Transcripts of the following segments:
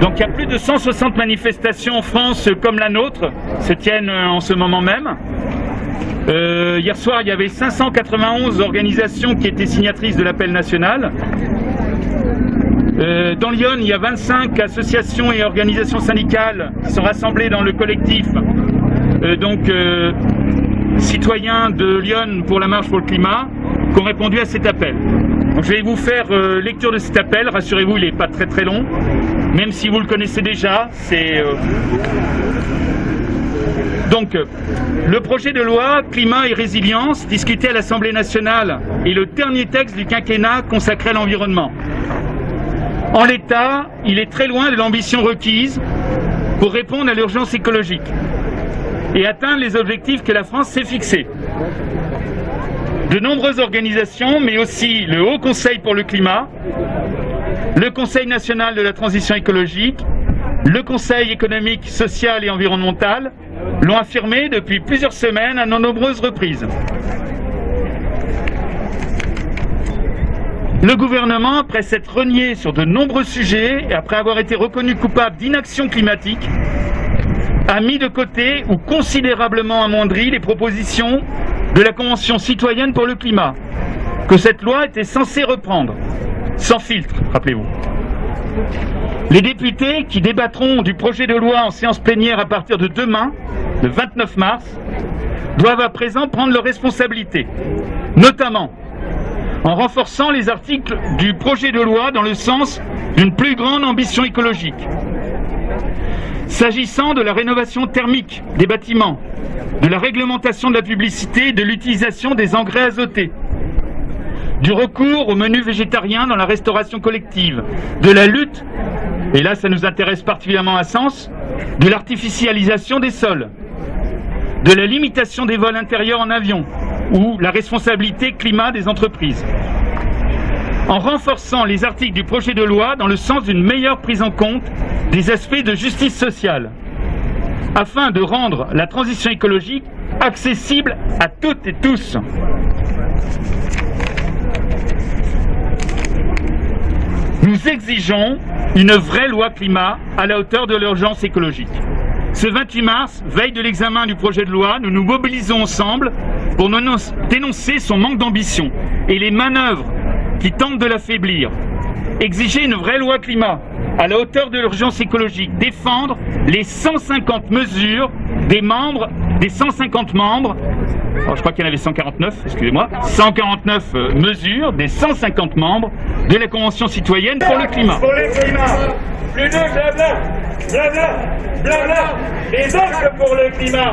Donc il y a plus de 160 manifestations en France comme la nôtre se tiennent euh, en ce moment même. Euh, hier soir, il y avait 591 organisations qui étaient signatrices de l'appel national. Euh, dans Lyon, il y a 25 associations et organisations syndicales qui sont rassemblées dans le collectif euh, donc euh, citoyens de Lyon pour la marche pour le climat qui ont répondu à cet appel. Je vais vous faire euh, lecture de cet appel. Rassurez-vous, il n'est pas très très long, même si vous le connaissez déjà. C'est euh, donc, euh, le projet de loi Climat et résilience, discuté à l'Assemblée nationale, est le dernier texte du quinquennat consacré à l'environnement. En l'état, il est très loin de l'ambition requise pour répondre à l'urgence écologique et atteindre les objectifs que la France s'est fixés. De nombreuses organisations, mais aussi le Haut Conseil pour le climat, le Conseil national de la transition écologique, le Conseil économique, social et environnemental l'ont affirmé depuis plusieurs semaines à de nombreuses reprises. Le gouvernement, après s'être renié sur de nombreux sujets et après avoir été reconnu coupable d'inaction climatique, a mis de côté ou considérablement amoindri les propositions de la Convention citoyenne pour le climat, que cette loi était censée reprendre, sans filtre, rappelez-vous. Les députés qui débattront du projet de loi en séance plénière à partir de demain, le 29 mars, doivent à présent prendre leurs responsabilités, notamment en renforçant les articles du projet de loi dans le sens d'une plus grande ambition écologique. S'agissant de la rénovation thermique des bâtiments, de la réglementation de la publicité et de l'utilisation des engrais azotés, du recours aux menus végétariens dans la restauration collective, de la lutte, et là ça nous intéresse particulièrement à Sens, de l'artificialisation des sols, de la limitation des vols intérieurs en avion ou la responsabilité climat des entreprises. En renforçant les articles du projet de loi dans le sens d'une meilleure prise en compte des aspects de justice sociale, afin de rendre la transition écologique accessible à toutes et tous. Nous exigeons une vraie loi climat à la hauteur de l'urgence écologique. Ce 28 mars, veille de l'examen du projet de loi, nous nous mobilisons ensemble pour dénoncer- son manque d'ambition et les manœuvres qui tentent de l'affaiblir. Exiger une vraie loi climat à la hauteur de l'urgence écologique, défendre les 150 mesures des membres, des 150 membres, alors je crois qu'il y en avait 149, excusez-moi, 149 euh, mesures des 150 membres de la Convention citoyenne pour le climat. Pour le climat. Les actes pour le climat.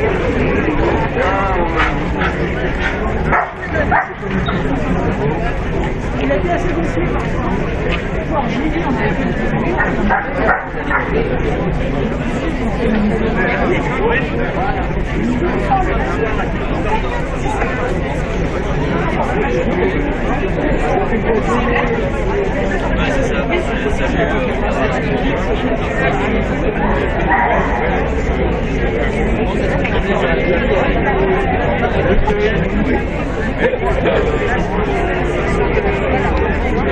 Thank you. Il a été assez confus. Thank you. Thank you.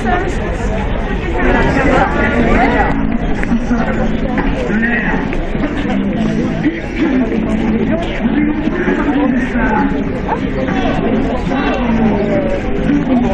tire, parce que c'est... Voilà.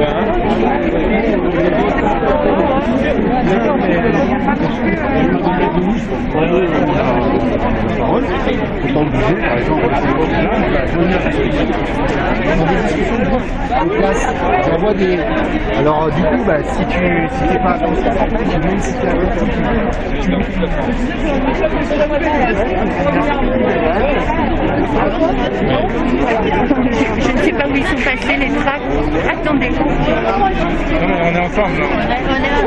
Ya. J'envoie des. Alors du coup, bah, si tu si t'es pas attentif. Je ne sais pas où ils sont passés les tracts. Attendez. on est ensemble.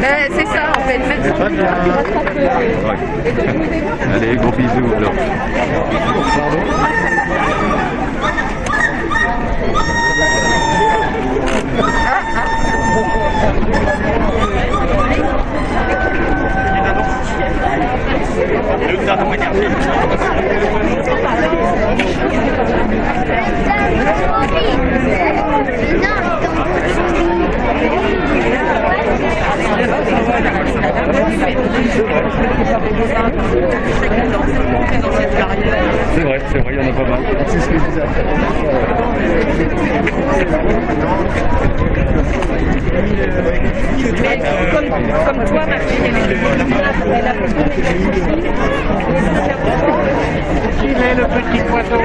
Ben, c'est ça en fait. Même Allez, gros bisous alors vrai, c'est vrai, il y en a pas mal. C'est ce que je disais. Mais comme, comme toi, ma fille, elle elle a Il est le petit poisson?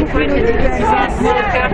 выглядит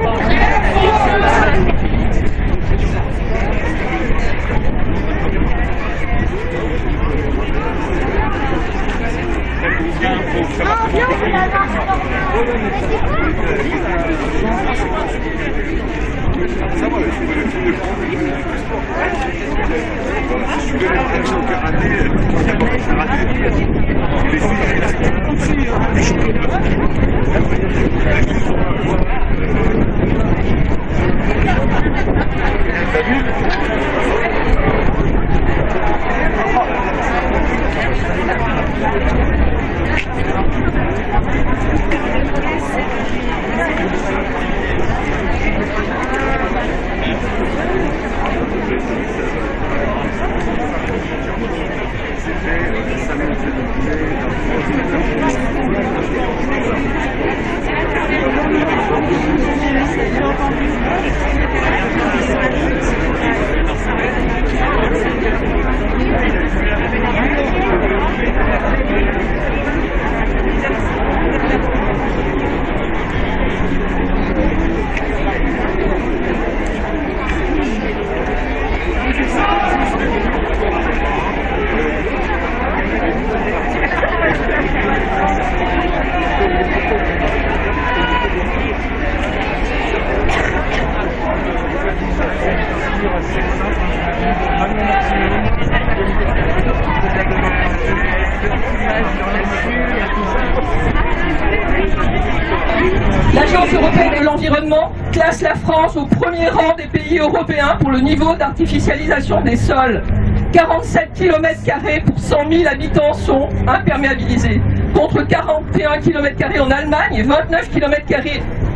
France au premier rang des pays européens pour le niveau d'artificialisation des sols. 47 km pour 100 000 habitants sont imperméabilisés, contre 41 km en Allemagne et 29 km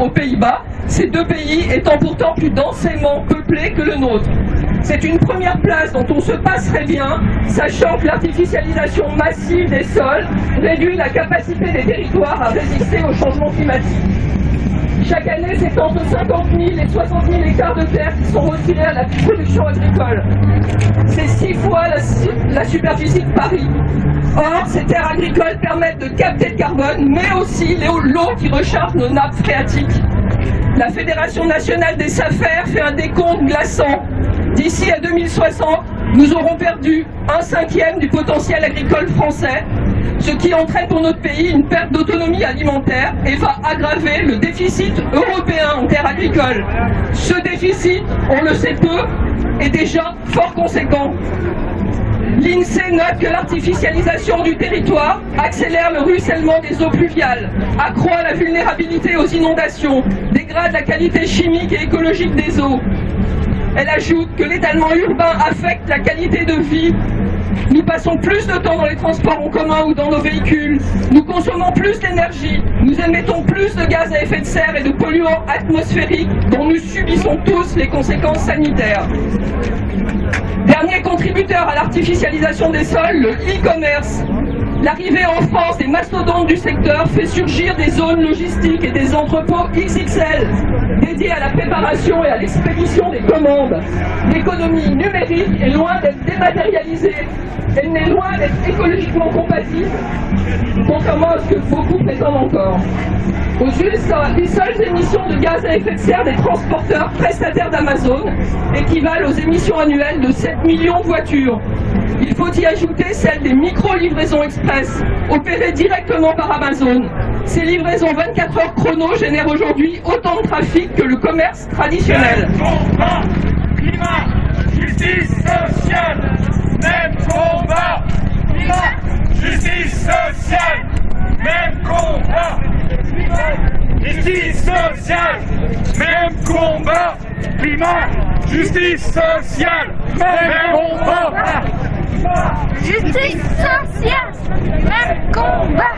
aux Pays-Bas, ces deux pays étant pourtant plus densément peuplés que le nôtre. C'est une première place dont on se passerait bien, sachant que l'artificialisation massive des sols réduit la capacité des territoires à résister au changement climatique. Chaque année, c'est entre 50 000 et 60 000 hectares de terre qui sont retirés à la production agricole. C'est six fois la, superficie de Paris. Or, ces terres agricoles permettent de capter le carbone, mais aussi l'eau qui recharge nos nappes phréatiques. La Fédération nationale des SAFER fait un décompte glaçant. D'ici à 2060, nous aurons perdu un cinquième du potentiel agricole français, ce qui entraîne pour notre pays une perte d'autonomie alimentaire et va aggraver le déficit européen en terres agricoles. Ce déficit, on le sait peu, est déjà fort conséquent. L'INSEE note que l'artificialisation du territoire accélère le ruissellement des eaux pluviales, accroît la vulnérabilité aux inondations, dégrade la qualité chimique et écologique des eaux. Elle ajoute que l'étalement urbain affecte la qualité de vie. Nous passons plus de temps dans les transports en commun ou dans nos véhicules. Nous consommons plus d'énergie. Nous émettons plus de gaz à effet de serre et de polluants atmosphériques dont nous subissons tous les conséquences sanitaires. Dernier contributeur à l'artificialisation des sols, le e-commerce. L'arrivée en France des mastodontes du secteur fait surgir des zones logistiques et des entrepôts XXL dédiés à la préparation et à l'expédition des commandes. L'économie numérique est loin d'être dématérialisée, elle n'est loin d'être écologiquement compatible, contrairement à ce que beaucoup prétendent encore. Aux USA, les seules émissions de gaz à effet de serre des transporteurs prestataires d'Amazon équivalent aux émissions annuelles de 7 millions de voitures. Il faut y ajouter celle des micro-livraisons express, opérées directement par Amazon. Ces livraisons 24 heures chrono génèrent aujourd'hui autant de trafic que le commerce traditionnel sociale, même combat, climat, justice sociale, même combat, climat, justice sociale, même combat, climat, justice sociale, même combat. Justice sociale, même combat.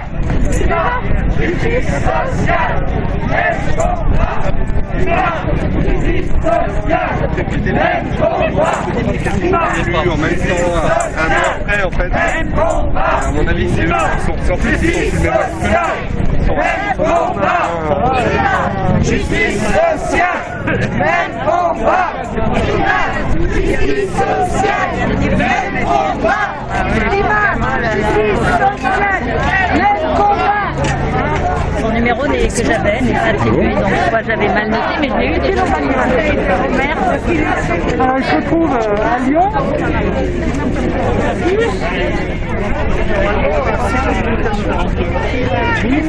Justice sociale, même combat. Combat. en même temps, un an après, en fait. À mon avis, c'est eux sont filmés Même. Justice même combat. Justice même combat. Climat, justice sociale, même combat. Son que j'avais n'est pas attribué, donc soit j'avais mal noté, mais je l'ai eu déjà. Alors, il se trouve euh, à Lyon.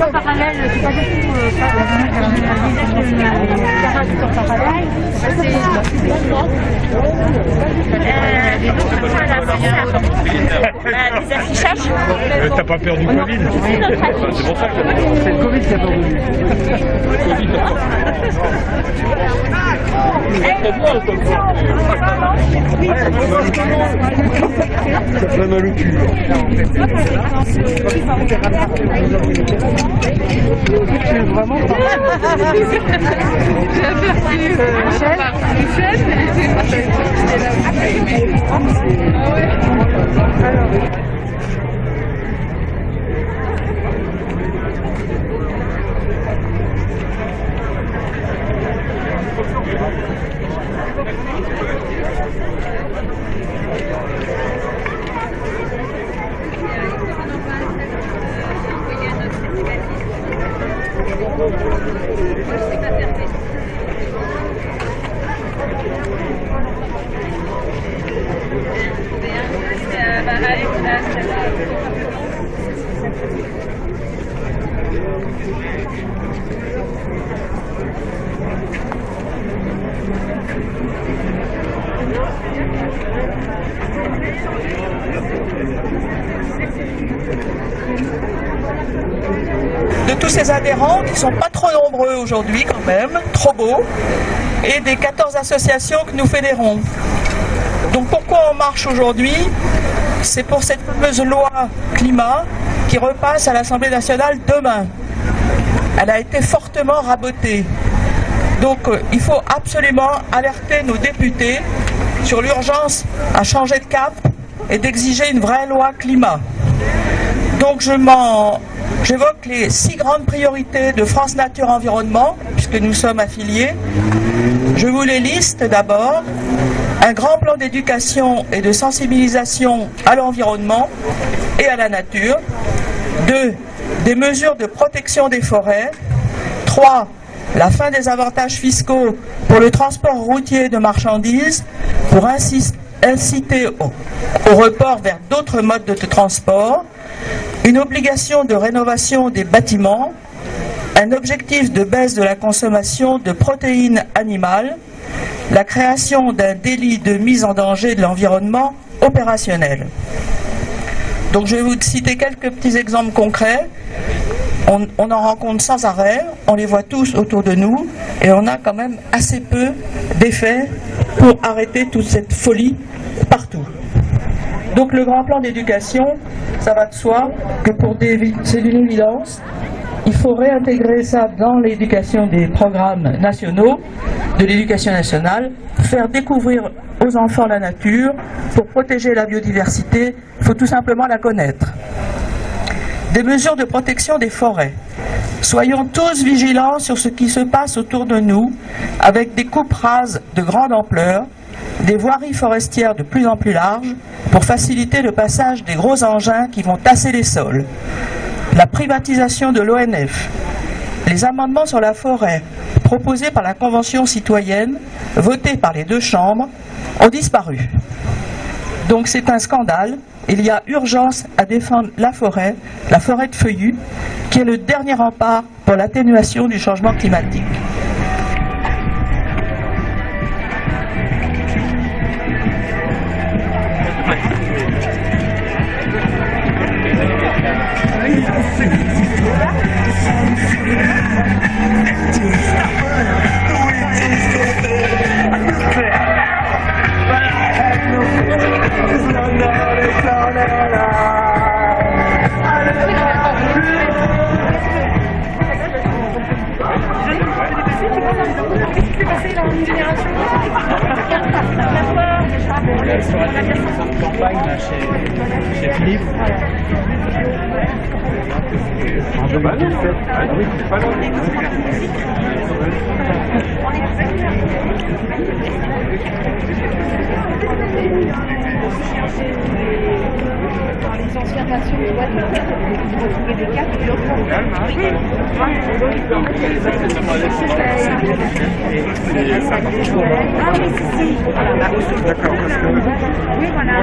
En parallèle, c'est pas du tout euh, ça bah, Les affichages. Euh, t'as pas peur du Covid C'est pour ça que c'est le Covid qui a peur Covid. Ça J'ai aperçu Michel, Michel, Sonst adhérents qui sont pas trop nombreux aujourd'hui quand même, trop beaux, et des 14 associations que nous fédérons. Donc pourquoi on marche aujourd'hui? C'est pour cette fameuse loi climat qui repasse à l'Assemblée nationale demain. Elle a été fortement rabotée. Donc euh, il faut absolument alerter nos députés sur l'urgence à changer de cap et d'exiger une vraie loi climat. Donc je m'en J'évoque les six grandes priorités de France Nature Environnement, puisque nous sommes affiliés. Je vous les liste d'abord. Un grand plan d'éducation et de sensibilisation à l'environnement et à la nature. Deux, des mesures de protection des forêts. Trois, la fin des avantages fiscaux pour le transport routier de marchandises pour inciter au, report vers d'autres modes de transport une obligation de rénovation des bâtiments, un objectif de baisse de la consommation de protéines animales, la création d'un délit de mise en danger de l'environnement opérationnel. Donc je vais vous citer quelques petits exemples concrets. On, en rencontre sans arrêt, on les voit tous autour de nous, et on a quand même assez peu d'effets pour arrêter toute cette folie partout. Donc le grand plan d'éducation, ça va de soi que pour des c'est une évidence. Il faut réintégrer ça dans l'éducation des programmes nationaux, de l'éducation nationale, faire découvrir aux enfants la nature. Pour protéger la biodiversité, il faut tout simplement la connaître. Des mesures de protection des forêts. Soyons tous vigilants sur ce qui se passe autour de nous, avec des coupes rases de grande ampleur, des voiries forestières de plus en plus larges pour faciliter le passage des gros engins qui vont tasser les sols, la privatisation de l'ONF, les amendements sur la forêt proposés par la Convention citoyenne, votés par les deux chambres, ont disparu. Donc c'est un scandale. Il y a urgence à défendre la forêt, la forêt de feuillus, qui est le dernier rempart pour l'atténuation du changement climatique. Campagne là, chez, chez Philippe. En 2017. Ah oui, c'est pas loin. Dans les anciens patients de voitures, vous retrouvez des cartes de D'accord, parce que Oui, voilà.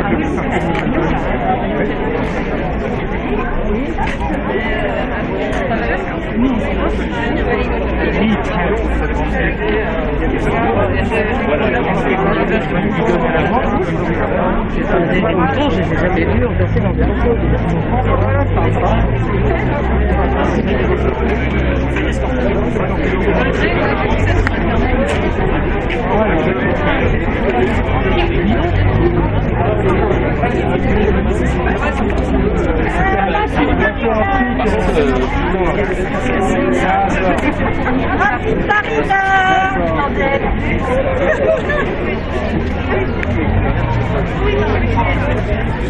Спасибо. Je les ai jamais vus passer dans des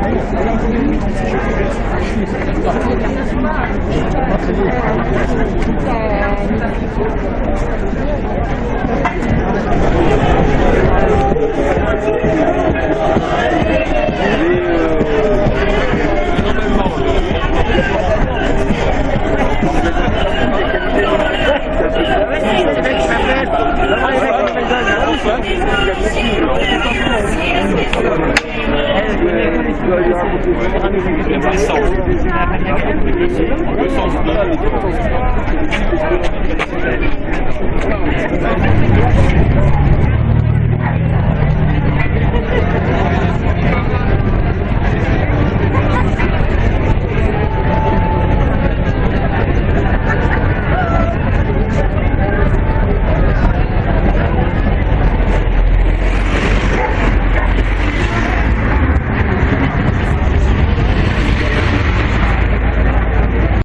Ça fait